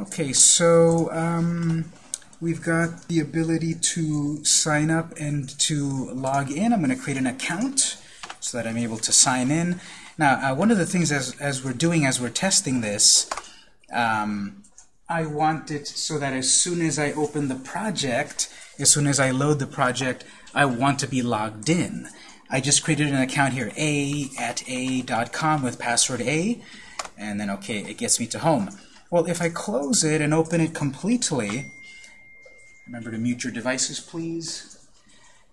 Okay, so um, we've got the ability to sign up and to log in. I'm going to create an account so that I'm able to sign in. Now, uh, one of the things as, as we're doing, as we're testing this, um, I want it so that as soon as I open the project, as soon as I load the project, I want to be logged in. I just created an account here, a at a.com with password a, and then, okay, it gets me to home. Well, if I close it and open it completely, remember to mute your devices, please.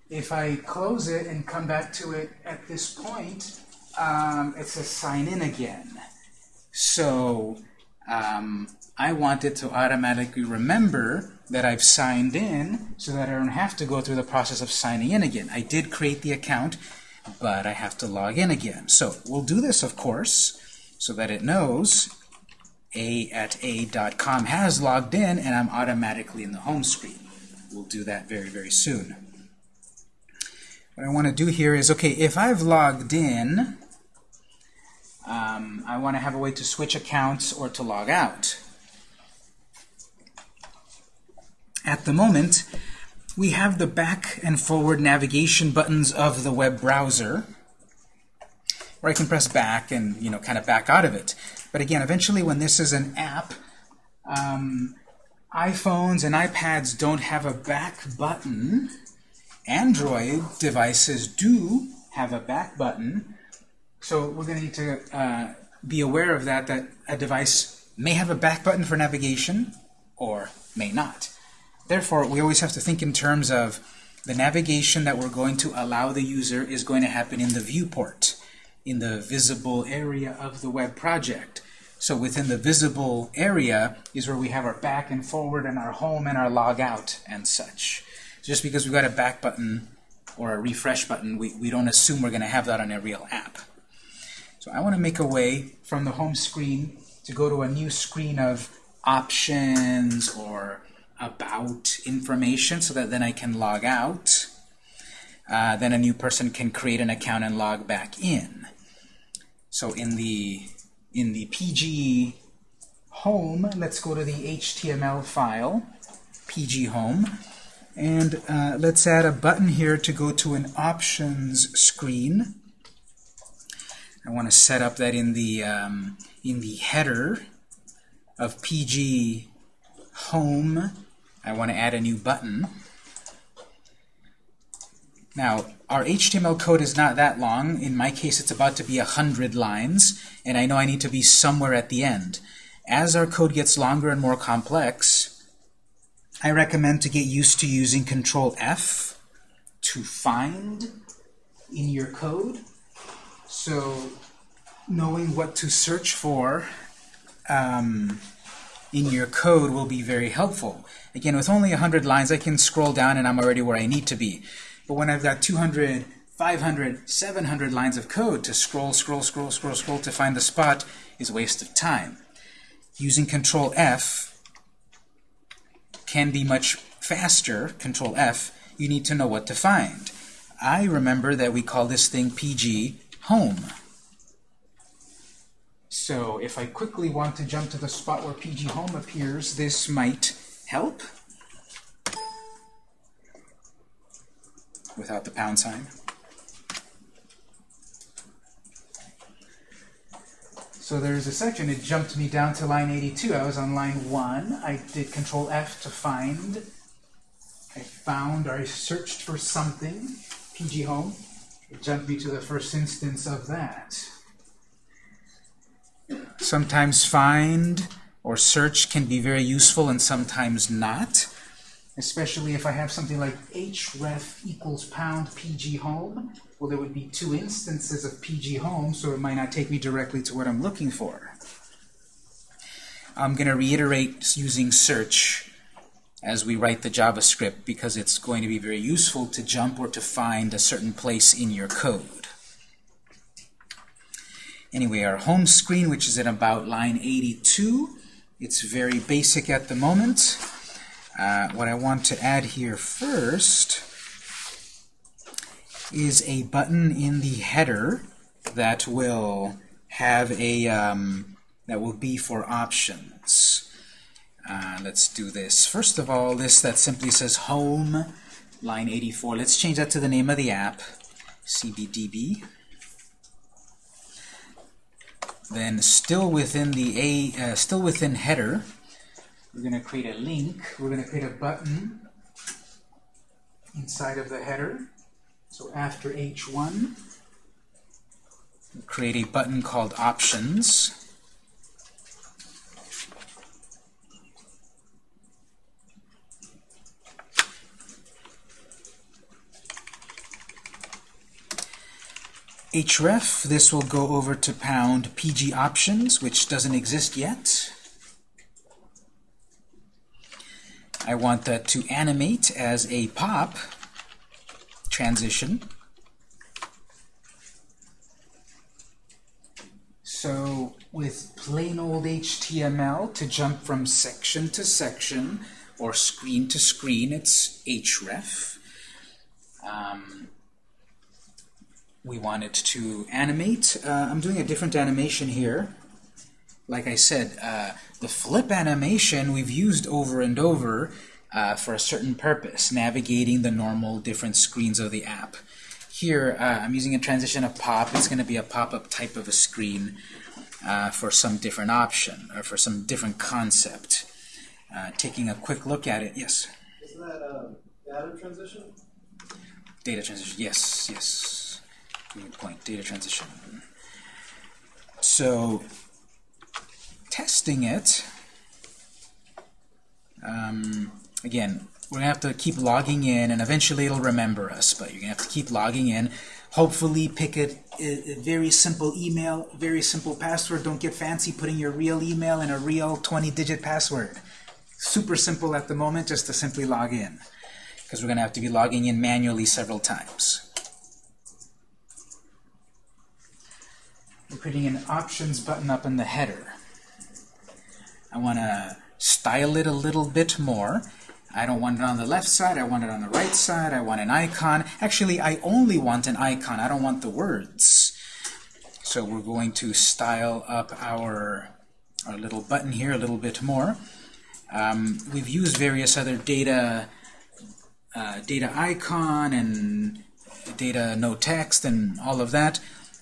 If I close it and come back to it at this point, um, it says sign in again. So um, I want it to automatically remember that I've signed in so that I don't have to go through the process of signing in again. I did create the account, but I have to log in again. So we'll do this, of course, so that it knows a at a.com has logged in and I'm automatically in the home screen. We'll do that very, very soon. What I want to do here is, okay, if I've logged in, um, I want to have a way to switch accounts or to log out. At the moment, we have the back and forward navigation buttons of the web browser, where I can press back and you know kind of back out of it. But again, eventually when this is an app, um, iPhones and iPads don't have a back button. Android devices do have a back button. So we're going to need to uh, be aware of that, that a device may have a back button for navigation or may not. Therefore, we always have to think in terms of the navigation that we're going to allow the user is going to happen in the viewport in the visible area of the web project. So within the visible area is where we have our back and forward and our home and our log out and such. Just because we've got a back button or a refresh button, we, we don't assume we're going to have that on a real app. So I want to make a way from the home screen to go to a new screen of options or about information so that then I can log out. Uh, then a new person can create an account and log back in. So in the in the PG home, let's go to the HTML file, PG home, and uh, let's add a button here to go to an options screen. I want to set up that in the um, in the header of PG home. I want to add a new button. Now, our HTML code is not that long. In my case, it's about to be 100 lines, and I know I need to be somewhere at the end. As our code gets longer and more complex, I recommend to get used to using Control F to find in your code. So knowing what to search for um, in your code will be very helpful. Again, with only 100 lines, I can scroll down and I'm already where I need to be. But when I've got 200, 500, 700 lines of code to scroll, scroll, scroll, scroll, scroll to find the spot is a waste of time. Using Control F can be much faster, Control F, you need to know what to find. I remember that we call this thing PG home. So if I quickly want to jump to the spot where PG home appears, this might help. Without the pound sign. So there's a section, it jumped me down to line 82. I was on line 1. I did Control F to find. I found, or I searched for something, PG Home. It jumped me to the first instance of that. Sometimes find or search can be very useful and sometimes not especially if I have something like href equals pound pg home. Well, there would be two instances of pg home, so it might not take me directly to what I'm looking for. I'm going to reiterate using search as we write the JavaScript because it's going to be very useful to jump or to find a certain place in your code. Anyway, our home screen, which is at about line 82, it's very basic at the moment. Uh, what I want to add here first is a button in the header that will have a um, that will be for options. Uh, let's do this. First of all, this that simply says home, line 84. Let's change that to the name of the app, CBDB. Then still within the a uh, still within header, we're going to create a link. We're going to create a button inside of the header. So after H1, we'll create a button called Options. href, this will go over to pound pg options, which doesn't exist yet. I want that to animate as a pop transition. So with plain old HTML, to jump from section to section or screen to screen, it's href. Um, we want it to animate. Uh, I'm doing a different animation here. Like I said, uh, the flip animation we've used over and over uh, for a certain purpose, navigating the normal different screens of the app. Here, uh, I'm using a transition of pop. It's going to be a pop-up type of a screen uh, for some different option, or for some different concept. Uh, taking a quick look at it, yes? Isn't that a data transition? Data transition, yes, yes. Good point, data transition. So, testing it, um, again, we're going to have to keep logging in, and eventually it'll remember us, but you're going to have to keep logging in. Hopefully pick a, a, very simple email, very simple password. Don't get fancy putting your real email and a real 20-digit password. Super simple at the moment just to simply log in, because we're going to have to be logging in manually several times. We're putting an options button up in the header. I want to style it a little bit more. I don't want it on the left side, I want it on the right side, I want an icon. Actually, I only want an icon, I don't want the words. So we're going to style up our, our little button here a little bit more. Um, we've used various other data, uh, data icon and data no text and all of that,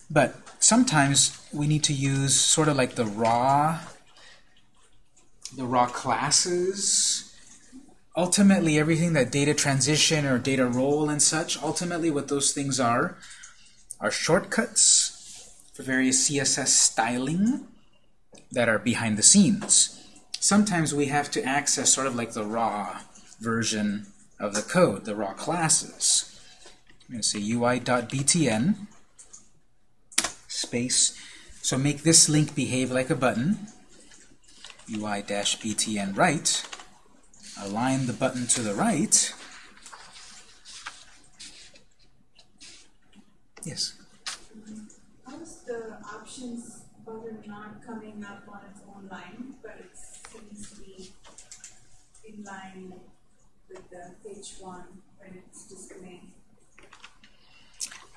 but sometimes we need to use sort of like the raw the raw classes. Ultimately, everything that data transition or data role and such, ultimately what those things are, are shortcuts for various CSS styling that are behind the scenes. Sometimes we have to access sort of like the raw version of the code, the raw classes. I'm going to say ui.btn space. So make this link behave like a button ui-btn right, align the button to the right. Yes? How is the options button not coming up on its own line, but it seems to be in line with the page one when it's displaying?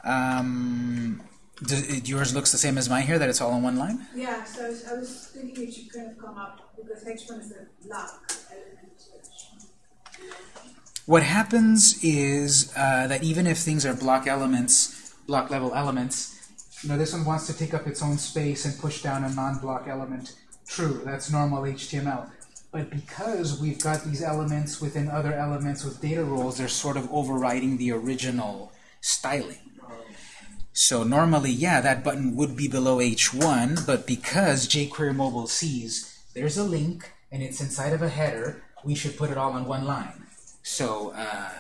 Um, does, yours looks the same as mine here, that it's all in one line? Yeah, so I was, I was thinking it should kind of come up because H1 is a block element. What happens is uh, that even if things are block elements, block level elements, you know, this one wants to take up its own space and push down a non-block element. True, that's normal HTML. But because we've got these elements within other elements with data roles, they're sort of overriding the original styling. So normally, yeah, that button would be below H1, but because jQuery Mobile sees there's a link and it's inside of a header, we should put it all on one line. So uh,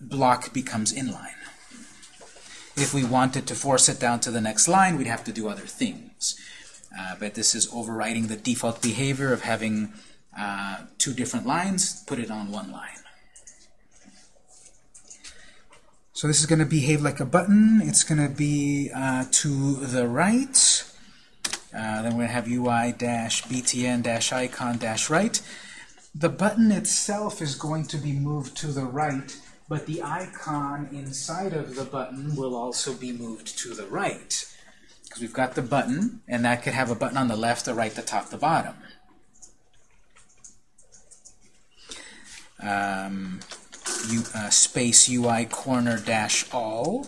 block becomes inline. If we wanted to force it down to the next line, we'd have to do other things. Uh, but this is overriding the default behavior of having uh, two different lines, put it on one line. So this is going to behave like a button. It's going to be uh, to the right. Uh, then we're going to have UI-btn-icon-right. The button itself is going to be moved to the right, but the icon inside of the button will also be moved to the right. Because we've got the button, and that could have a button on the left, the right, the top, the bottom. um, U, uh, space UI corner dash all.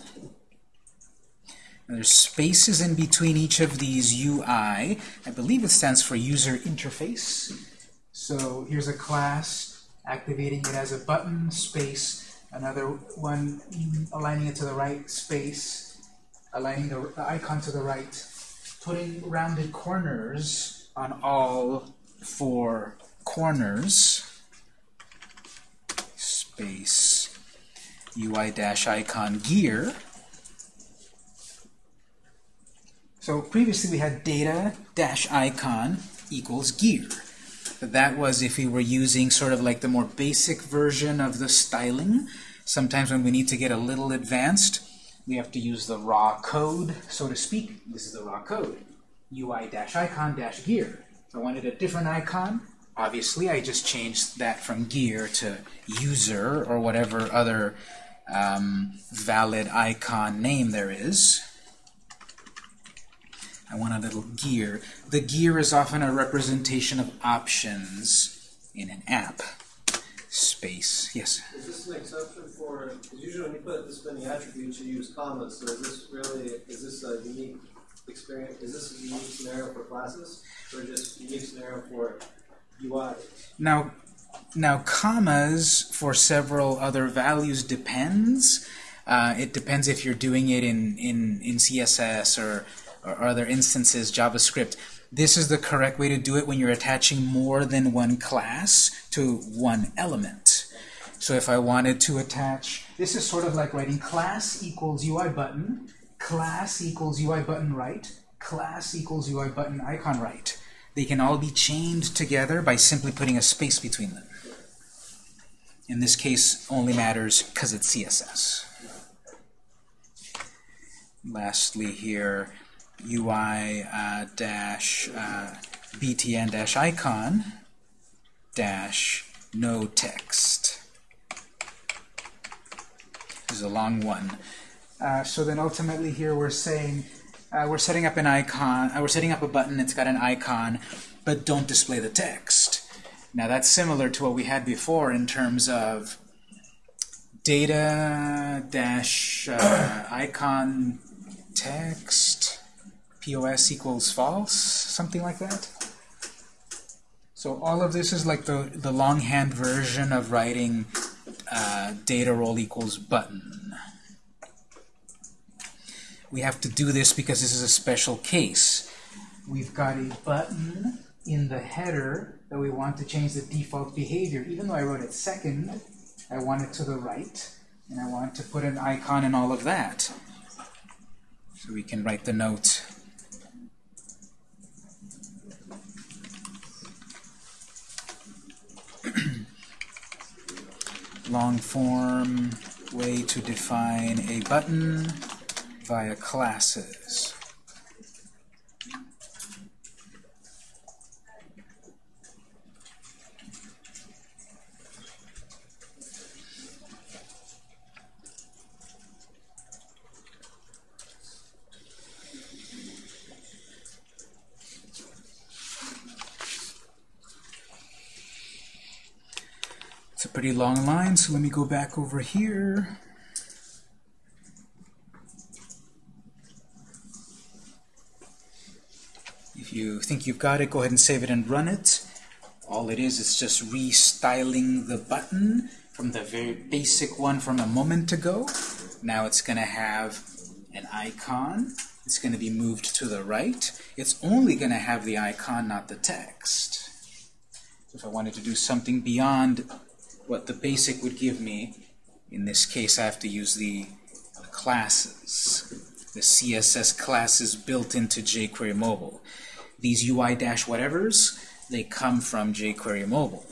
There's spaces in between each of these UI. I believe it stands for user interface. So here's a class activating it as a button, space, another one aligning it to the right, space, aligning the icon to the right, putting rounded corners on all four corners, space, UI-icon gear. So previously we had data dash icon equals gear. That was if we were using sort of like the more basic version of the styling. Sometimes when we need to get a little advanced, we have to use the raw code, so to speak. This is the raw code. UI-icon-gear. If I wanted a different icon, obviously I just changed that from gear to user or whatever other um, valid icon name there is. I want a little gear. The gear is often a representation of options in an app. Space. Yes? Is this an exception for, usually when you put this many attributes, you use commas, so is this really, is this a unique experience, is this a unique scenario for classes, or just unique scenario for? Now, now commas for several other values depends. Uh, it depends if you're doing it in, in, in CSS or or other instances, JavaScript, this is the correct way to do it when you're attaching more than one class to one element. So if I wanted to attach, this is sort of like writing class equals UI button, class equals UI button right, class equals UI button icon right. They can all be chained together by simply putting a space between them. In this case, only matters because it's CSS. Lastly here, UI uh, dash uh, btn dash icon dash no text. This is a long one. Uh, so then ultimately here we're saying uh, we're setting up an icon, uh, we're setting up a button, it's got an icon, but don't display the text. Now that's similar to what we had before in terms of data dash uh, icon text POS equals false, something like that. So all of this is like the, the longhand version of writing uh, data role equals button. We have to do this because this is a special case. We've got a button in the header that we want to change the default behavior. Even though I wrote it second, I want it to the right, and I want to put an icon and all of that. So we can write the note long form way to define a button via classes. It's a pretty long line, so let me go back over here. If you think you've got it, go ahead and save it and run it. All it is is just restyling the button from the very basic one from a moment ago. Now it's going to have an icon. It's going to be moved to the right. It's only going to have the icon, not the text. So if I wanted to do something beyond what the basic would give me. In this case, I have to use the, the classes, the CSS classes built into jQuery Mobile. These UI-whatevers, they come from jQuery Mobile.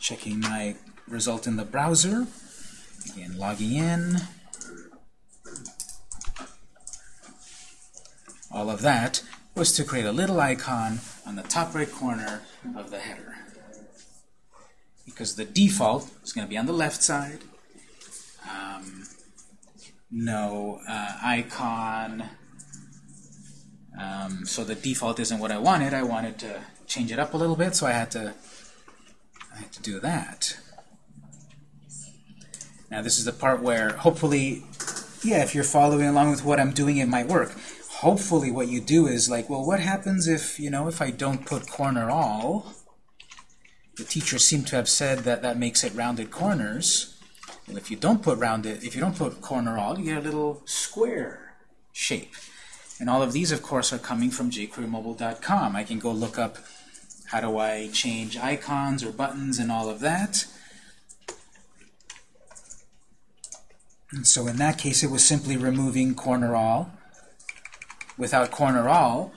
Checking my result in the browser. Again, logging in. All of that was to create a little icon on the top right corner of the header. Because the default is going to be on the left side. No uh, icon. Um, so the default isn't what I wanted. I wanted to change it up a little bit, so I had to I had to do that. Now this is the part where hopefully, yeah, if you're following along with what I'm doing, it might work. Hopefully what you do is like, well, what happens if, you know, if I don't put corner all? The teacher seemed to have said that that makes it rounded corners. Well, if you don't put rounded, if you don't put corner all, you get a little square shape. And all of these, of course, are coming from jQueryMobile.com. I can go look up how do I change icons or buttons and all of that. And so in that case, it was simply removing corner all. Without corner all,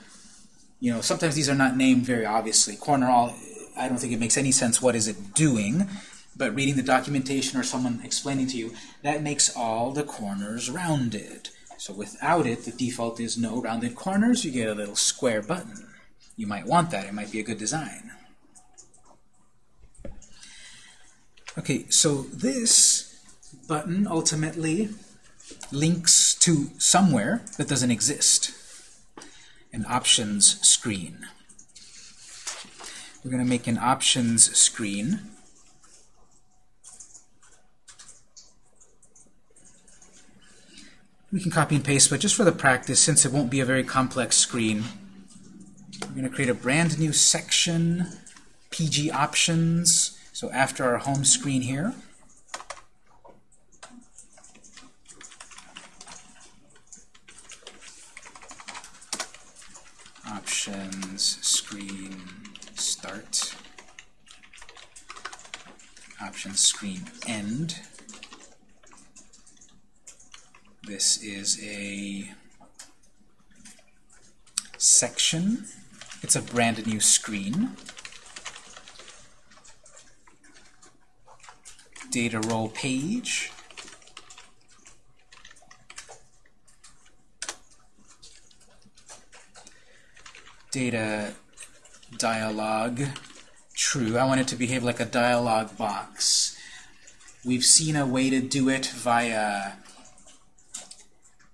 you know, sometimes these are not named very obviously. Corner all, I don't think it makes any sense what is it doing, but reading the documentation or someone explaining to you, that makes all the corners rounded. So without it, the default is no rounded corners. You get a little square button. You might want that. It might be a good design. Okay, so this button ultimately links to somewhere that doesn't exist, an options screen. We're going to make an options screen. We can copy and paste, but just for the practice, since it won't be a very complex screen, we're going to create a brand new section, PG options. So after our home screen here, options screen start, options screen end. This is a section. It's a brand new screen. Data role page. Data dialog true. I want it to behave like a dialog box. We've seen a way to do it via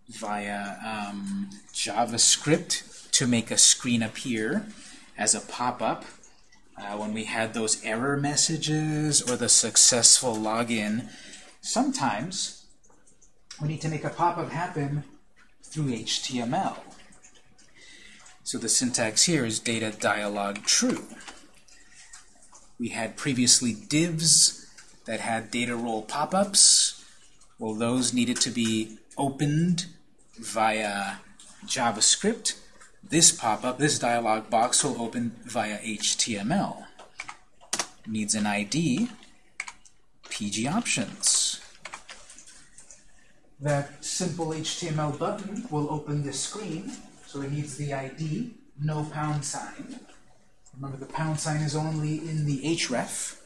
via um, JavaScript to make a screen appear as a pop-up. Uh, when we had those error messages or the successful login, sometimes we need to make a pop-up happen through HTML. So the syntax here is data dialog true. We had previously divs that had data role pop-ups. Well, those needed to be opened via JavaScript. This pop-up, this dialog box, will open via HTML. Needs an ID, PG options. That simple HTML button will open this screen, so it needs the ID, no pound sign. Remember, the pound sign is only in the href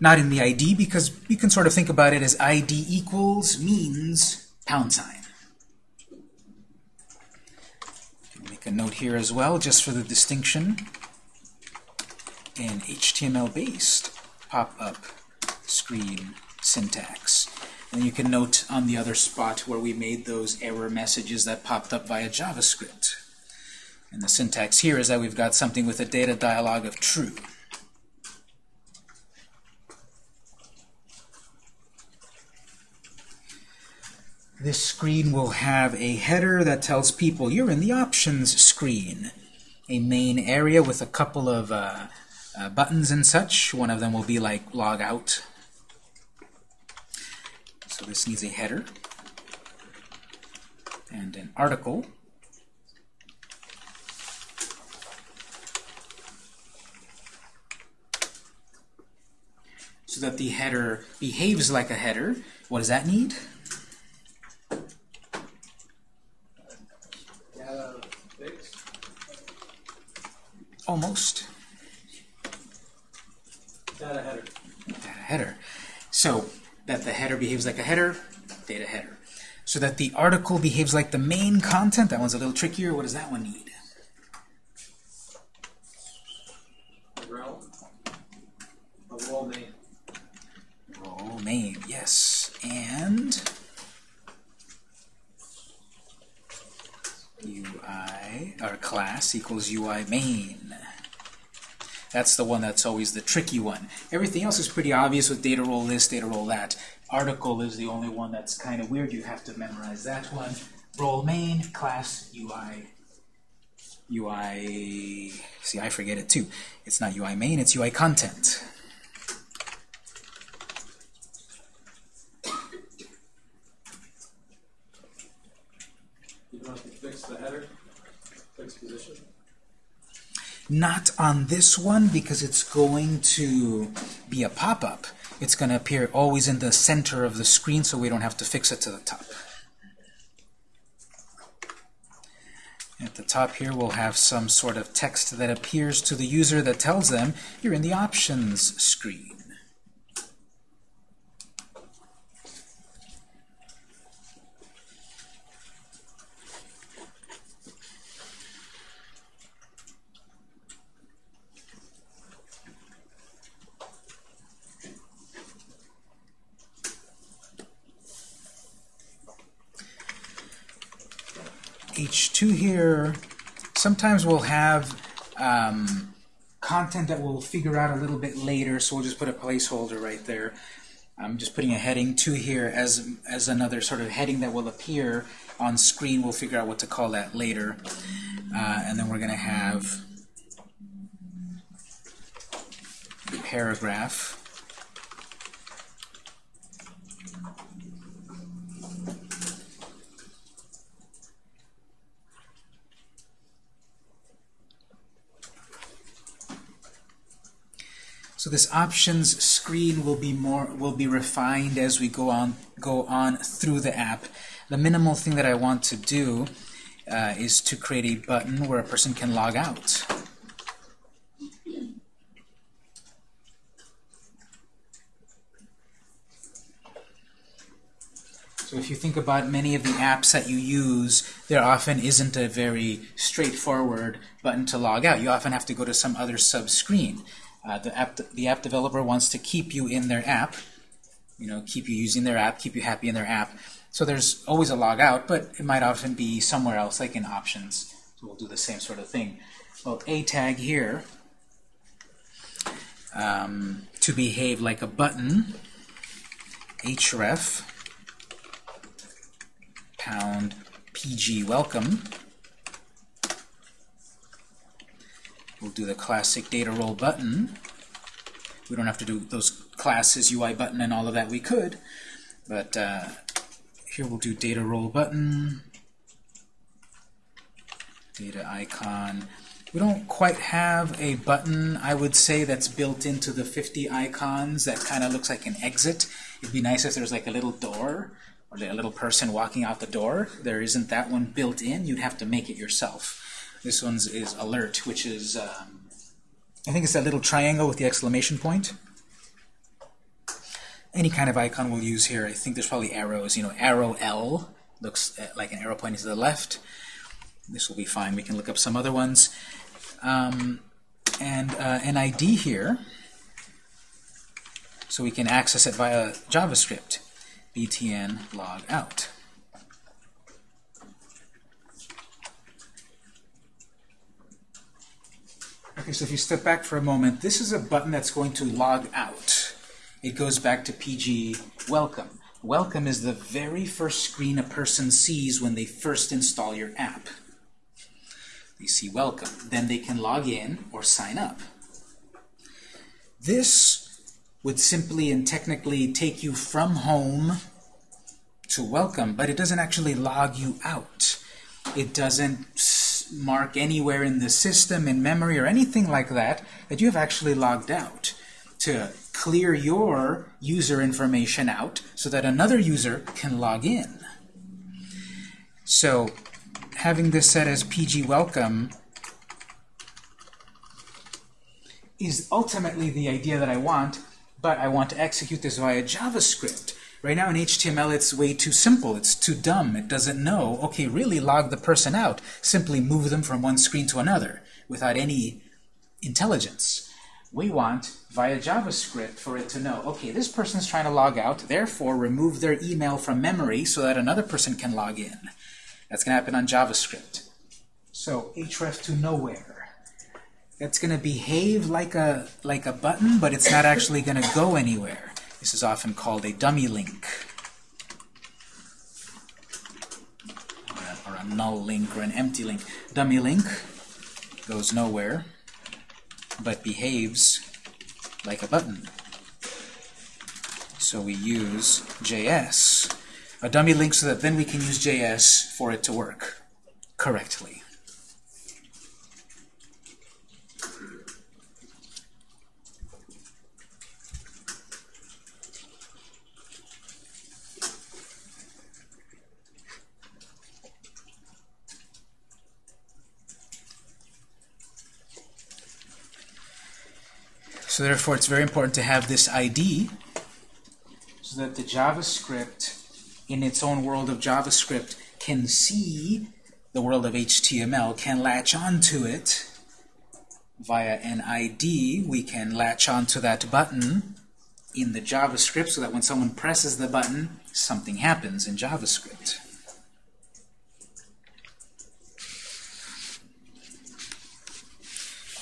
not in the ID because you can sort of think about it as ID equals means pound sign. Make a note here as well, just for the distinction. In HTML-based pop-up screen syntax. And you can note on the other spot where we made those error messages that popped up via JavaScript. And the syntax here is that we've got something with a data dialog of true. This screen will have a header that tells people you're in the options screen. A main area with a couple of uh, uh, buttons and such. One of them will be like log out. So this needs a header and an article. So that the header behaves like a header. What does that need? Almost. Data header. Data header. So that the header behaves like a header, data header. So that the article behaves like the main content, that one's a little trickier. What does that one need? Rel. A role name. Role name, yes. And UI our class equals UI main. That's the one that's always the tricky one. Everything else is pretty obvious with data role this, data role that. Article is the only one that's kind of weird. You have to memorize that one. Role main, class, UI. UI, see, I forget it too. It's not UI main, it's UI content. You don't have to fix the header, fix position. Not on this one because it's going to be a pop-up. It's going to appear always in the center of the screen so we don't have to fix it to the top. At the top here we'll have some sort of text that appears to the user that tells them you're in the options screen. H2 here, sometimes we'll have um, content that we'll figure out a little bit later, so we'll just put a placeholder right there. I'm just putting a heading 2 here as, as another sort of heading that will appear on screen. We'll figure out what to call that later. Uh, and then we're going to have paragraph. So this options screen will be more will be refined as we go on go on through the app. The minimal thing that I want to do uh, is to create a button where a person can log out. So if you think about many of the apps that you use, there often isn't a very straightforward button to log out. You often have to go to some other sub-screen. Uh, the, app, the app developer wants to keep you in their app, you know, keep you using their app, keep you happy in their app. So there's always a log out, but it might often be somewhere else, like in options. So we'll do the same sort of thing. Well, a tag here, um, to behave like a button, href, pound pg welcome. We'll do the classic data role button. We don't have to do those classes, UI button, and all of that. We could, but uh, here we'll do data role button, data icon. We don't quite have a button, I would say, that's built into the 50 icons that kind of looks like an exit. It'd be nice if there was like a little door or a little person walking out the door. There isn't that one built in. You'd have to make it yourself. This one's is alert, which is, um, I think it's that little triangle with the exclamation point. Any kind of icon we'll use here. I think there's probably arrows. You know, arrow L looks like an arrow pointing to the left. This will be fine. We can look up some other ones. Um, and uh, an ID here, so we can access it via JavaScript. btn log out. Okay, so if you step back for a moment, this is a button that's going to log out. It goes back to PG welcome. Welcome is the very first screen a person sees when they first install your app. They see welcome. Then they can log in or sign up. This would simply and technically take you from home to welcome, but it doesn't actually log you out. It doesn't mark anywhere in the system, in memory, or anything like that, that you have actually logged out to clear your user information out so that another user can log in. So having this set as PG welcome is ultimately the idea that I want, but I want to execute this via JavaScript. Right now in HTML it's way too simple, it's too dumb, it doesn't know, okay, really log the person out, simply move them from one screen to another without any intelligence. We want, via JavaScript, for it to know, okay, this person's trying to log out, therefore remove their email from memory so that another person can log in. That's going to happen on JavaScript. So href to nowhere. That's going to behave like a like a button, but it's not actually going to go anywhere. This is often called a dummy link. Or a, or a null link or an empty link. Dummy link goes nowhere, but behaves like a button. So we use JS, a dummy link so that then we can use JS for it to work correctly. So therefore, it's very important to have this ID so that the JavaScript, in its own world of JavaScript, can see the world of HTML, can latch onto it via an ID. We can latch onto that button in the JavaScript so that when someone presses the button, something happens in JavaScript.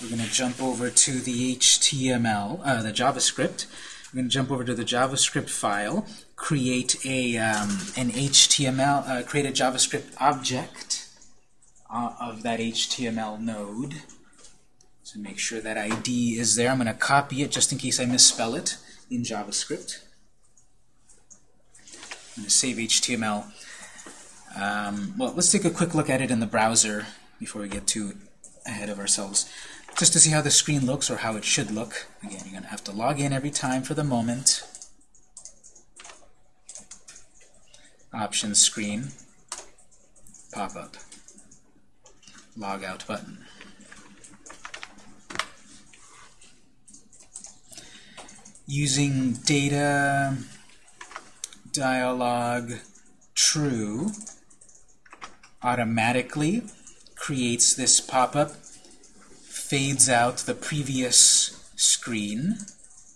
We're going to jump over to the HTML, uh, the JavaScript. We're going to jump over to the JavaScript file, create a um, an HTML, uh, create a JavaScript object uh, of that HTML node. So make sure that ID is there. I'm going to copy it just in case I misspell it in JavaScript. I'm going to save HTML. Um, well, let's take a quick look at it in the browser before we get too ahead of ourselves just to see how the screen looks or how it should look. Again, you're going to have to log in every time for the moment. Options screen, pop-up, log out button. Using data dialog true automatically creates this pop-up fades out the previous screen,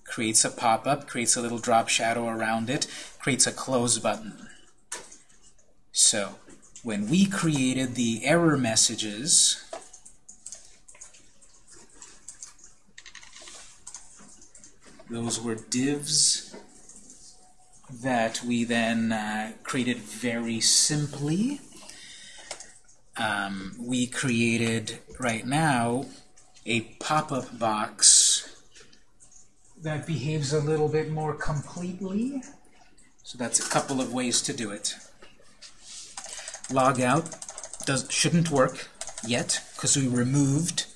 creates a pop-up, creates a little drop shadow around it, creates a close button. So, when we created the error messages, those were divs that we then uh, created very simply. Um, we created, right now, a pop-up box that behaves a little bit more completely. So that's a couple of ways to do it. Log out does, shouldn't work yet because we removed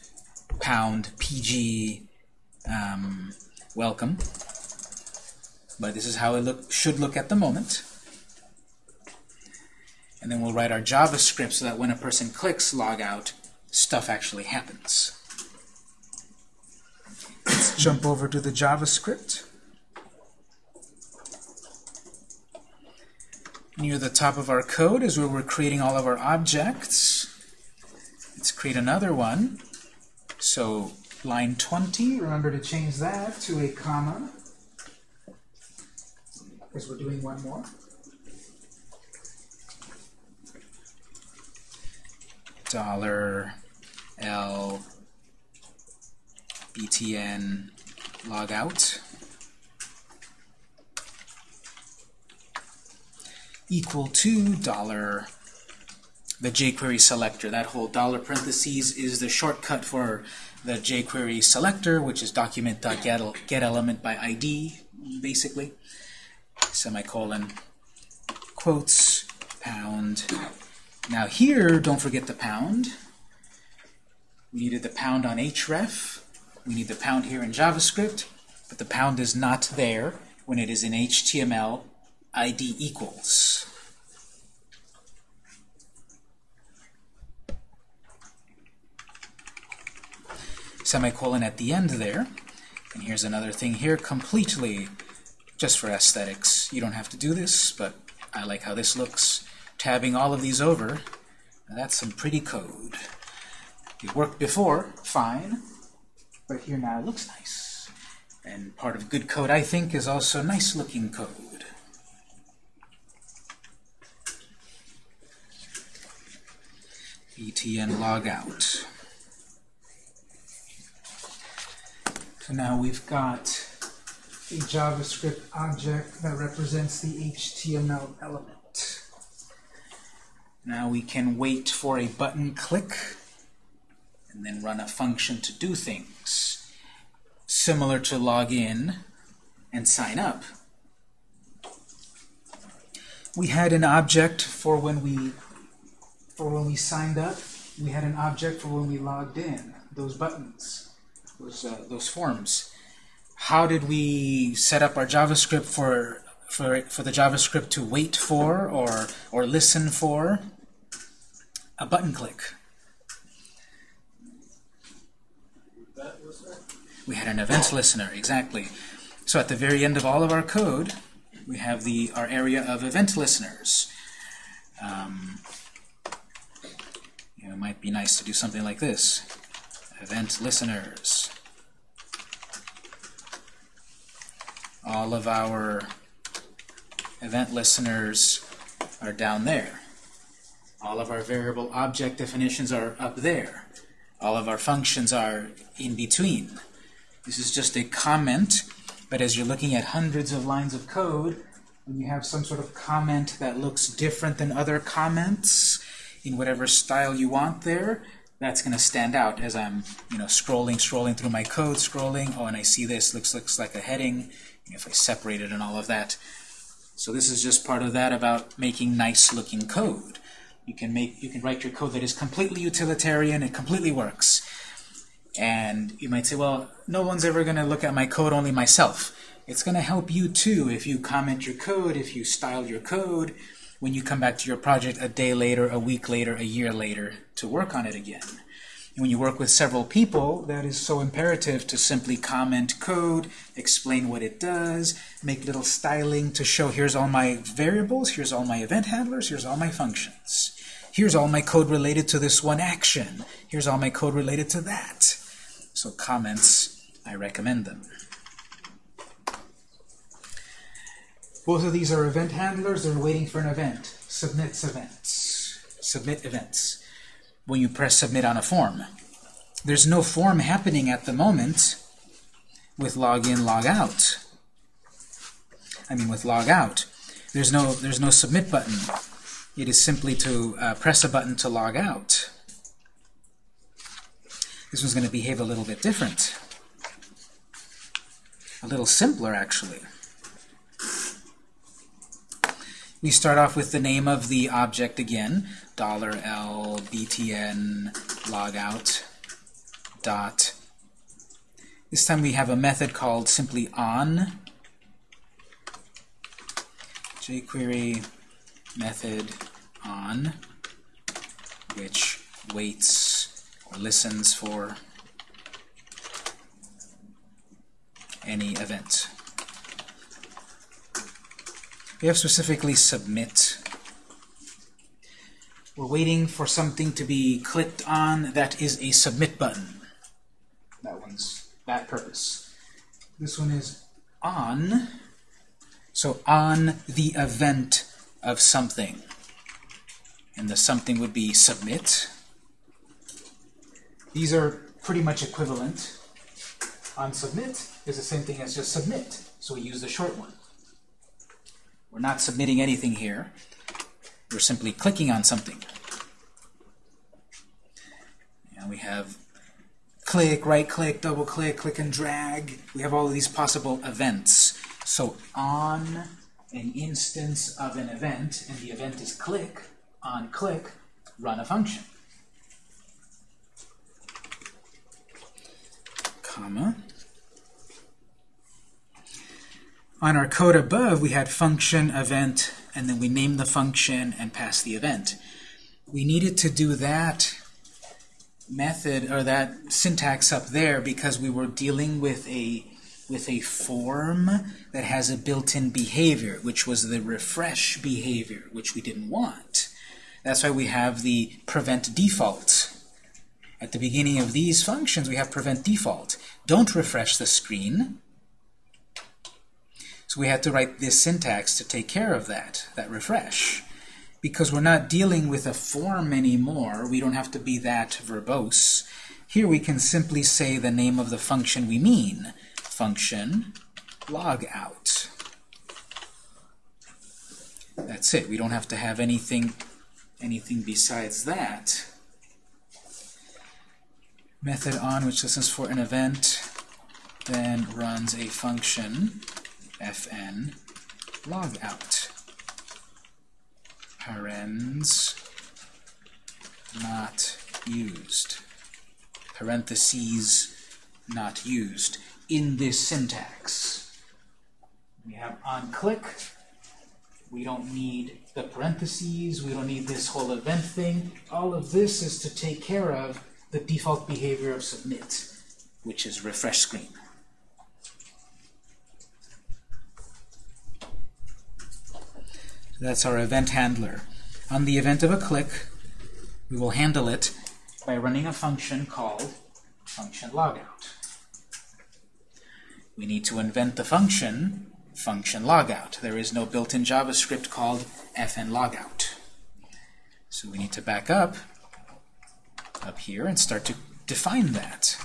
pound pg um, welcome. But this is how it look, should look at the moment. And then we'll write our JavaScript so that when a person clicks log out, stuff actually happens. Jump over to the JavaScript. Near the top of our code is where we're creating all of our objects. Let's create another one. So line 20, remember to change that to a comma, because we're doing one more. Dollar L btn logout equal to dollar the jQuery selector. That whole dollar parentheses is the shortcut for the jQuery selector, which is document.getElement by ID, basically. Semicolon, quotes, pound. Now here, don't forget the pound. We needed the pound on href. We need the pound here in JavaScript, but the pound is not there when it is in HTML ID equals. Semicolon at the end there. And here's another thing here, completely just for aesthetics. You don't have to do this, but I like how this looks. Tabbing all of these over, that's some pretty code. It worked before, fine but here now it looks nice. And part of good code, I think, is also nice looking code. btn logout. So now we've got a JavaScript object that represents the HTML element. Now we can wait for a button click and then run a function to do things. Similar to log in and sign up. We had an object for when we for when we signed up. We had an object for when we logged in. Those buttons, those uh, those forms. How did we set up our JavaScript for for for the JavaScript to wait for or or listen for? A button click. That listener? We had an event listener, exactly. So at the very end of all of our code, we have the our area of event listeners. Um, you know, it might be nice to do something like this. Event listeners. All of our event listeners are down there. All of our variable object definitions are up there. All of our functions are in between. This is just a comment, but as you're looking at hundreds of lines of code, when you have some sort of comment that looks different than other comments in whatever style you want there, that's going to stand out as I'm, you know, scrolling, scrolling through my code, scrolling. Oh, and I see this looks looks like a heading. If I separate it and all of that. So this is just part of that about making nice-looking code. You can make you can write your code that is completely utilitarian. It completely works. And you might say, well, no one's ever going to look at my code, only myself. It's going to help you too if you comment your code, if you style your code, when you come back to your project a day later, a week later, a year later to work on it again. And when you work with several people, that is so imperative to simply comment code, explain what it does, make little styling to show here's all my variables, here's all my event handlers, here's all my functions. Here's all my code related to this one action. Here's all my code related to that. So comments, I recommend them. Both of these are event handlers. They're waiting for an event. Submits events. Submit events. When you press submit on a form. There's no form happening at the moment with login, log out. I mean with log out. There's no, there's no submit button. It is simply to uh, press a button to log out. This one's going to behave a little bit different. A little simpler, actually. We start off with the name of the object again, $L btn logout dot. This time we have a method called simply on jQuery method on which waits listens for any event. We have specifically submit. We're waiting for something to be clicked on that is a submit button. That one's that purpose. This one is on, so on the event of something. And the something would be submit. These are pretty much equivalent. On submit is the same thing as just submit, so we use the short one. We're not submitting anything here. We're simply clicking on something. And we have click, right click, double click, click and drag. We have all of these possible events. So on an instance of an event, and the event is click, on click, run a function. Comma. On our code above, we had function, event, and then we named the function and passed the event. We needed to do that method or that syntax up there because we were dealing with a with a form that has a built-in behavior, which was the refresh behavior, which we didn't want. That's why we have the prevent default. At the beginning of these functions, we have prevent default. Don't refresh the screen. So we had to write this syntax to take care of that, that refresh. because we're not dealing with a form anymore, we don't have to be that verbose. Here we can simply say the name of the function we mean. Function log out. That's it. We don't have to have anything anything besides that. Method on which listens for an event, then runs a function fn log out. Parens not used. Parentheses not used in this syntax. We have on click. We don't need the parentheses. We don't need this whole event thing. All of this is to take care of the default behavior of submit, which is refresh screen. That's our event handler. On the event of a click, we will handle it by running a function called function logout. We need to invent the function function logout. There is no built-in JavaScript called fn logout. So we need to back up up here and start to define that.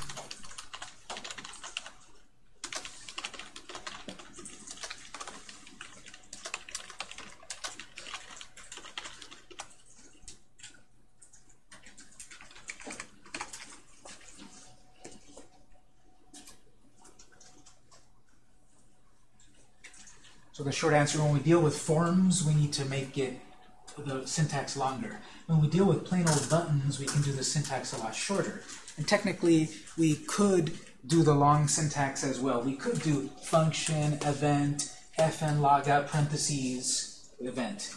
So the short answer, when we deal with forms, we need to make it the syntax longer. When we deal with plain old buttons, we can do the syntax a lot shorter. And technically, we could do the long syntax as well. We could do function, event, fn logout, parentheses, event.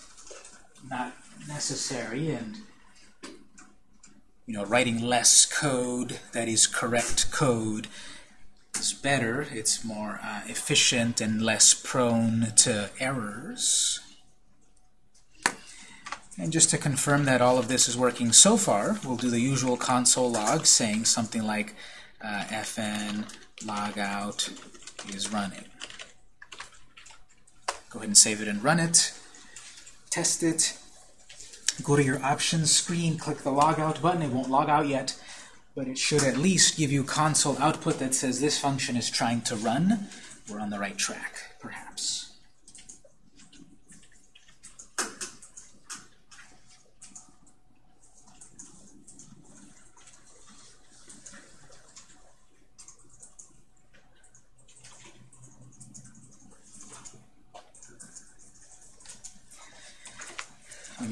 Not necessary, and you know, writing less code that is correct code is better. It's more uh, efficient and less prone to errors. And just to confirm that all of this is working so far, we'll do the usual console log saying something like uh, fn logout is running. Go ahead and save it and run it. Test it. Go to your options screen, click the logout button. It won't log out yet, but it should at least give you console output that says this function is trying to run. We're on the right track, perhaps.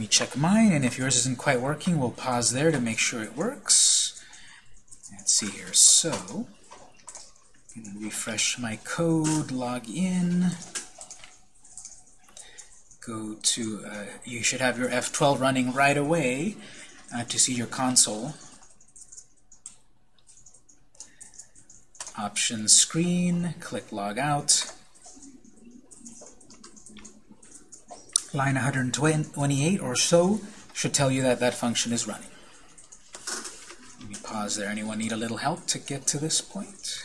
Me check mine, and if yours isn't quite working, we'll pause there to make sure it works. Let's see here. So, I'm going to refresh my code, log in, go to, uh, you should have your F12 running right away uh, to see your console. Options screen, click log out. Line 128 or so should tell you that that function is running. Let me pause there. Anyone need a little help to get to this point?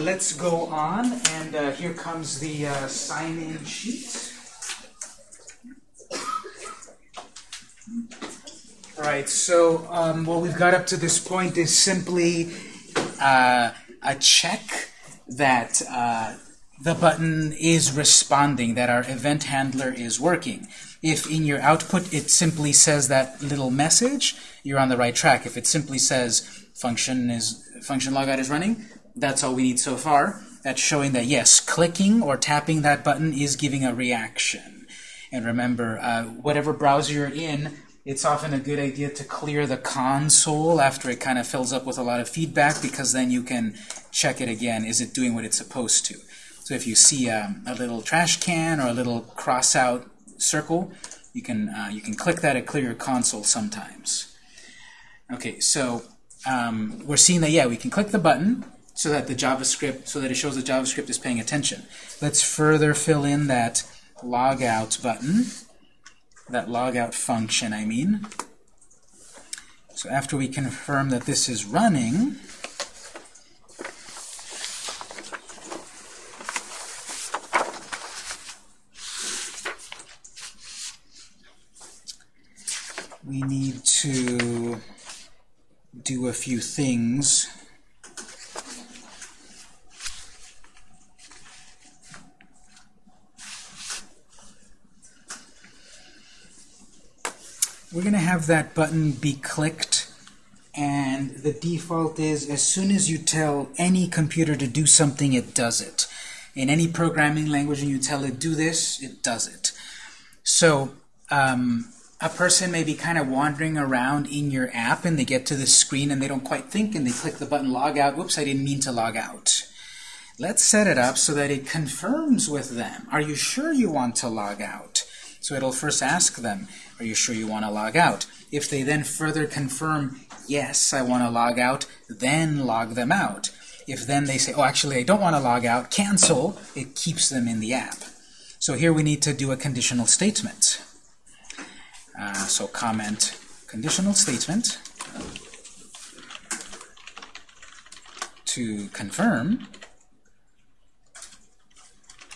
let's go on. And uh, here comes the uh, sign-in sheet. All right, so um, what we've got up to this point is simply uh, a check that uh, the button is responding, that our event handler is working. If in your output it simply says that little message, you're on the right track. If it simply says function is function logout is running, that's all we need so far. That's showing that, yes, clicking or tapping that button is giving a reaction. And remember, uh, whatever browser you're in, it's often a good idea to clear the console after it kind of fills up with a lot of feedback because then you can check it again. Is it doing what it's supposed to? So if you see um, a little trash can or a little cross-out circle, you can, uh, you can click that to clear your console sometimes. Okay, so um, we're seeing that, yeah, we can click the button, so that the JavaScript, so that it shows the JavaScript is paying attention. Let's further fill in that logout button, that logout function, I mean. So after we confirm that this is running, we need to do a few things. We're going to have that button be clicked and the default is as soon as you tell any computer to do something, it does it. In any programming language, and you tell it do this, it does it. So um, a person may be kind of wandering around in your app, and they get to the screen and they don't quite think, and they click the button log out. Whoops, I didn't mean to log out. Let's set it up so that it confirms with them. Are you sure you want to log out? So it'll first ask them, are you sure you want to log out? If they then further confirm, yes, I want to log out, then log them out. If then they say, oh, actually, I don't want to log out, cancel, it keeps them in the app. So here we need to do a conditional statement. Uh, so comment conditional statement to confirm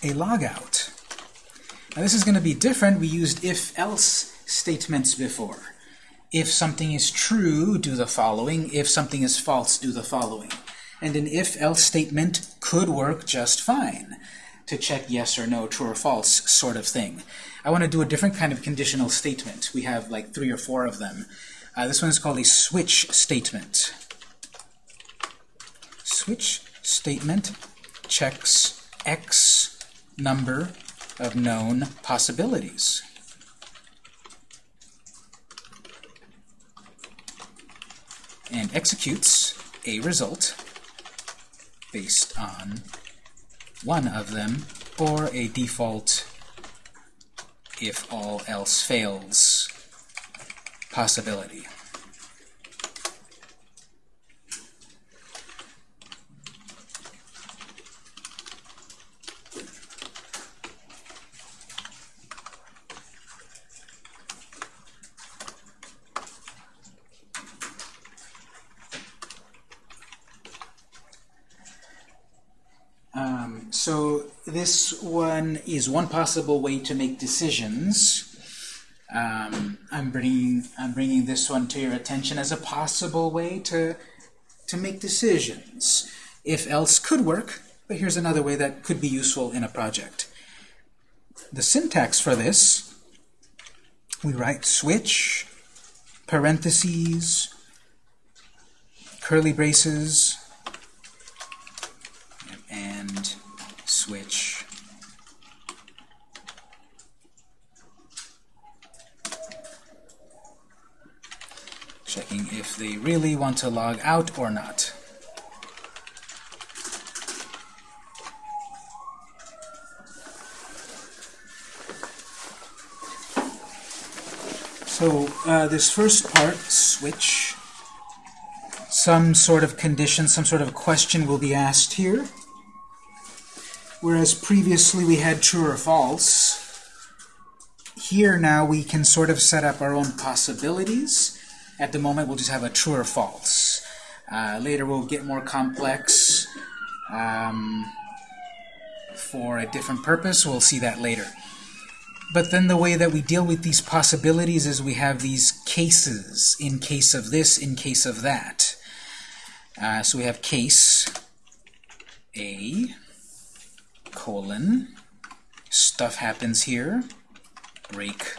a logout. Now this is going to be different. We used if-else statements before. If something is true, do the following. If something is false, do the following. And an if-else statement could work just fine to check yes or no, true or false sort of thing. I want to do a different kind of conditional statement. We have like three or four of them. Uh, this one is called a switch statement. Switch statement checks x number of known possibilities. and executes a result based on one of them or a default if all else fails possibility. Um, so this one is one possible way to make decisions. Um, I'm bringing I'm bringing this one to your attention as a possible way to to make decisions. If else could work, but here's another way that could be useful in a project. The syntax for this, we write switch, parentheses, curly braces, and switch. Checking if they really want to log out or not. So uh, this first part, switch, some sort of condition, some sort of question will be asked here. Whereas previously we had true or false, here now we can sort of set up our own possibilities. At the moment we'll just have a true or false. Uh, later we'll get more complex um, for a different purpose. We'll see that later. But then the way that we deal with these possibilities is we have these cases, in case of this, in case of that. Uh, so we have case A, colon, stuff happens here, break.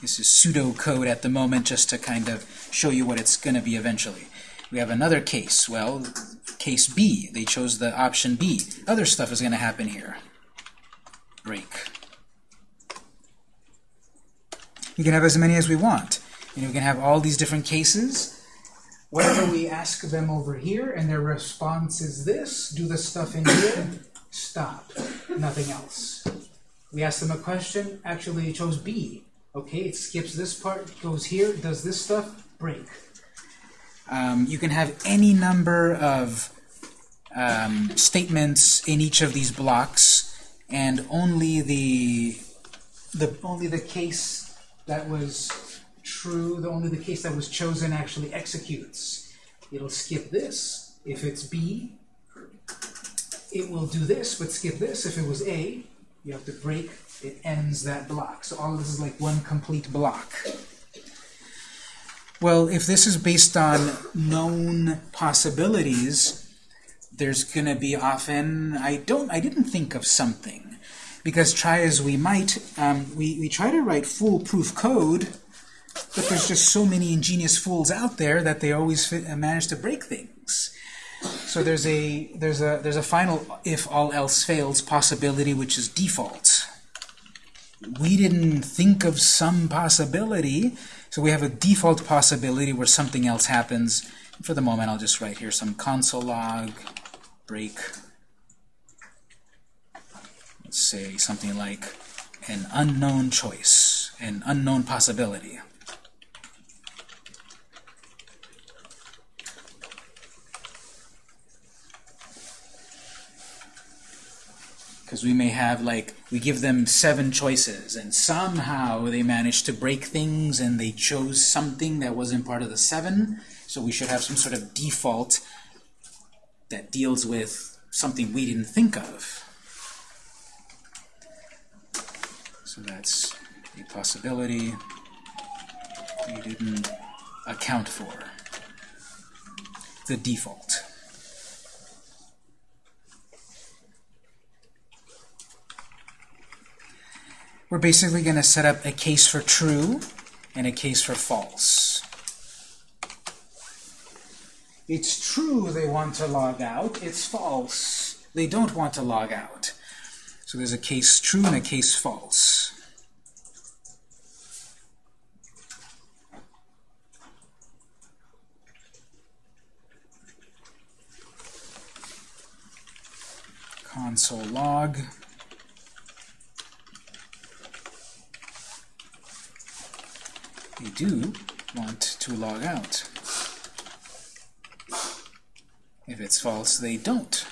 This is pseudocode at the moment just to kind of show you what it's going to be eventually. We have another case. Well, case B. They chose the option B. Other stuff is going to happen here. Break. We can have as many as we want. And we can have all these different cases. Whatever we ask them over here, and their response is this, do the stuff in here, stop, nothing else. We ask them a question, actually it chose B. Okay, it skips this part, goes here, does this stuff, break. Um, you can have any number of um, statements in each of these blocks, and only the the only the case that was true, the only the case that was chosen actually executes. It'll skip this. If it's B, it will do this, but skip this. If it was A, you have to break, it ends that block. So all of this is like one complete block. Well, if this is based on known possibilities, there's going to be often, I don't, I didn't think of something. Because try as we might, um, we, we try to write foolproof code, But there's just so many ingenious fools out there that they always fit, uh, manage to break things. So there's a there's a there's a final if all else fails possibility which is default. We didn't think of some possibility, so we have a default possibility where something else happens. For the moment, I'll just write here some console log break. Let's say something like an unknown choice, an unknown possibility. Because we may have like we give them seven choices and somehow they managed to break things and they chose something that wasn't part of the seven. So we should have some sort of default that deals with something we didn't think of. So that's a possibility we didn't account for. The default we're basically going to set up a case for true and a case for false. It's true they want to log out. It's false. They don't want to log out. So there's a case true and a case false. Console log. They do want to log out. If it's false, they don't.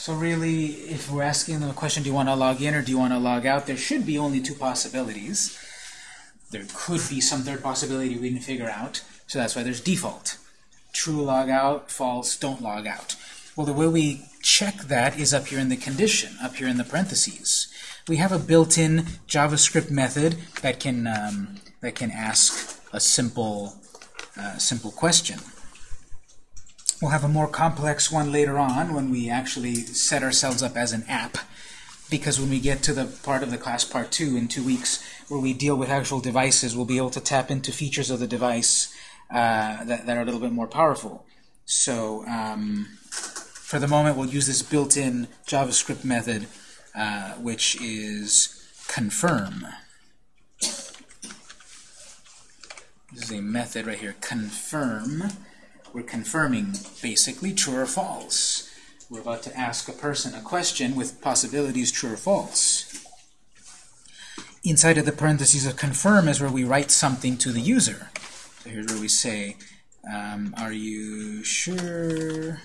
So really, if we're asking them a question, do you want to log in or do you want to log out, there should be only two possibilities. There could be some third possibility we didn't figure out, so that's why there's default. True log out, false don't log out. Well, the way we check that is up here in the condition, up here in the parentheses. We have a built-in JavaScript method that can um, that can ask a simple uh, simple question. We'll have a more complex one later on when we actually set ourselves up as an app. Because when we get to the part of the class part two in two weeks where we deal with actual devices, we'll be able to tap into features of the device uh, that, that, are a little bit more powerful. So um, for the moment, we'll use this built-in JavaScript method, uh, which is confirm. This is a method right here, confirm we're confirming, basically, true or false. We're about to ask a person a question with possibilities true or false. Inside of the parentheses of confirm is where we write something to the user. So here's where we say, um, are you sure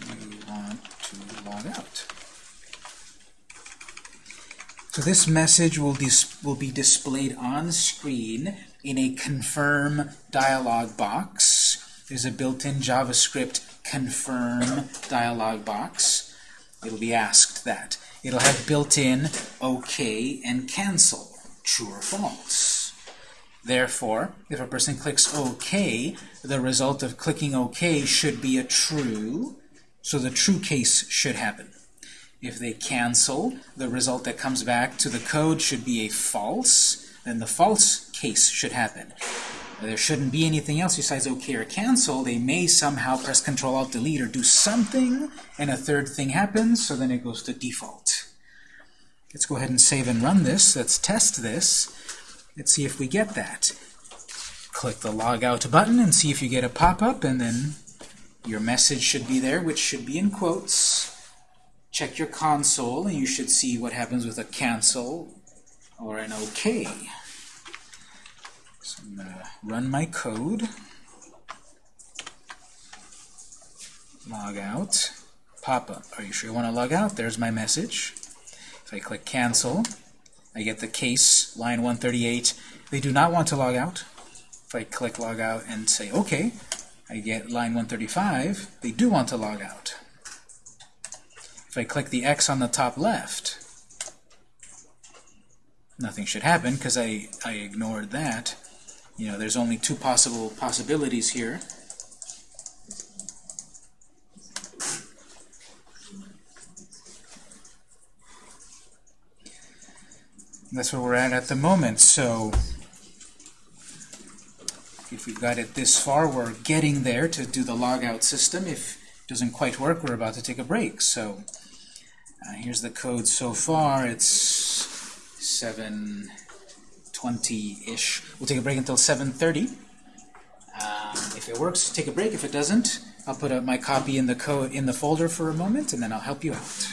you want to log out? So this message will, will be displayed on screen in a confirm dialog box. There's a built-in JavaScript confirm dialog box. It'll be asked that. It'll have built-in OK and cancel, true or false. Therefore, if a person clicks OK, the result of clicking OK should be a true, so the true case should happen. If they cancel, the result that comes back to the code should be a false, then the false case should happen. There shouldn't be anything else besides OK or cancel. They may somehow press Control Alt Delete or do something, and a third thing happens, so then it goes to default. Let's go ahead and save and run this. Let's test this. Let's see if we get that. Click the Log Out button and see if you get a pop-up, and then your message should be there, which should be in quotes. Check your console, and you should see what happens with a cancel or an OK. So I'm going to run my code. log out, pop up. Are you sure you want to log out? There's my message. If I click cancel, I get the case, line 138. They do not want to log out. If I click log out and say OK, I get line 135. They do want to log out. If I click the X on the top left, nothing should happen because I, I ignored that. You know, there's only two possible possibilities here. That's where we're at at the moment. So if we've got it this far, we're getting there to do the logout system. If it doesn't quite work, we're about to take a break. So uh, here's the code so far. It's 720-ish. We'll take a break until 730. Um, if it works, take a break. If it doesn't, I'll put my copy in the in the folder for a moment, and then I'll help you out.